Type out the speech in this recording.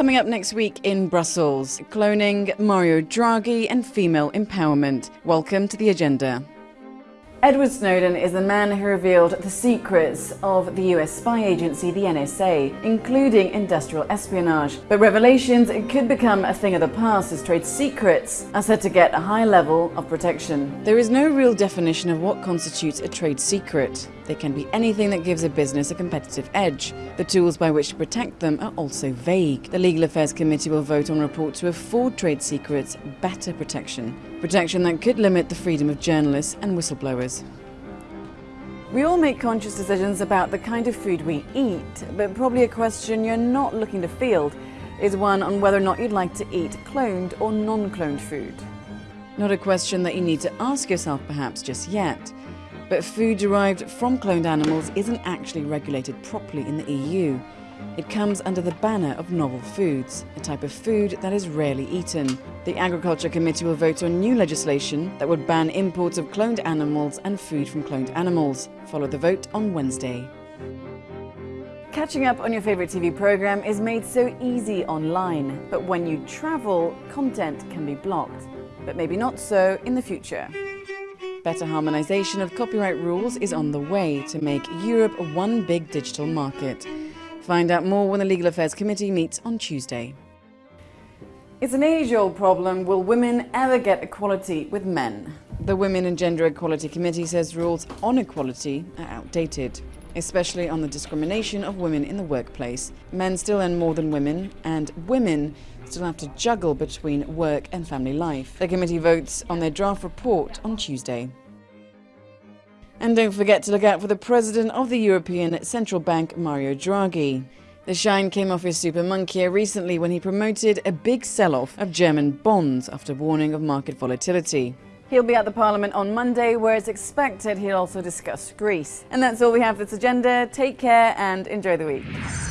Coming up next week in Brussels, cloning, Mario Draghi, and female empowerment. Welcome to the agenda. Edward Snowden is the man who revealed the secrets of the US spy agency, the NSA, including industrial espionage. But revelations could become a thing of the past as trade secrets are said to get a high level of protection. There is no real definition of what constitutes a trade secret. They can be anything that gives a business a competitive edge. The tools by which to protect them are also vague. The Legal Affairs Committee will vote on a report to afford trade secrets better protection. Protection that could limit the freedom of journalists and whistleblowers. We all make conscious decisions about the kind of food we eat, but probably a question you're not looking to field is one on whether or not you'd like to eat cloned or non-cloned food. Not a question that you need to ask yourself perhaps just yet, but food derived from cloned animals isn't actually regulated properly in the EU. It comes under the banner of novel foods, a type of food that is rarely eaten. The Agriculture Committee will vote on new legislation that would ban imports of cloned animals and food from cloned animals. Follow the vote on Wednesday. Catching up on your favourite TV programme is made so easy online, but when you travel, content can be blocked. But maybe not so in the future. Better harmonisation of copyright rules is on the way to make Europe one big digital market. Find out more when the Legal Affairs Committee meets on Tuesday. It's an age-old problem. Will women ever get equality with men? The Women and Gender Equality Committee says rules on equality are outdated, especially on the discrimination of women in the workplace. Men still earn more than women, and women still have to juggle between work and family life. The committee votes on their draft report on Tuesday. And don't forget to look out for the president of the European Central Bank, Mario Draghi. The shine came off his super monkey recently when he promoted a big sell-off of German bonds after warning of market volatility. He'll be at the Parliament on Monday, where it's expected he'll also discuss Greece. And that's all we have for this agenda. Take care and enjoy the week.